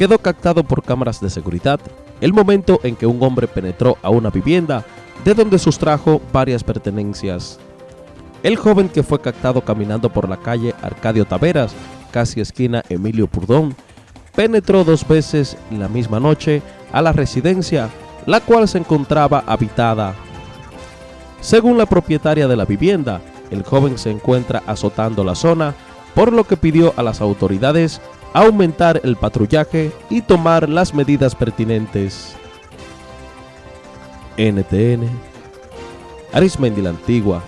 quedó captado por cámaras de seguridad el momento en que un hombre penetró a una vivienda de donde sustrajo varias pertenencias. El joven que fue captado caminando por la calle Arcadio Taveras, casi esquina Emilio Purdón, penetró dos veces la misma noche a la residencia, la cual se encontraba habitada. Según la propietaria de la vivienda, el joven se encuentra azotando la zona, por lo que pidió a las autoridades aumentar el patrullaje y tomar las medidas pertinentes. NTN Arismendi la Antigua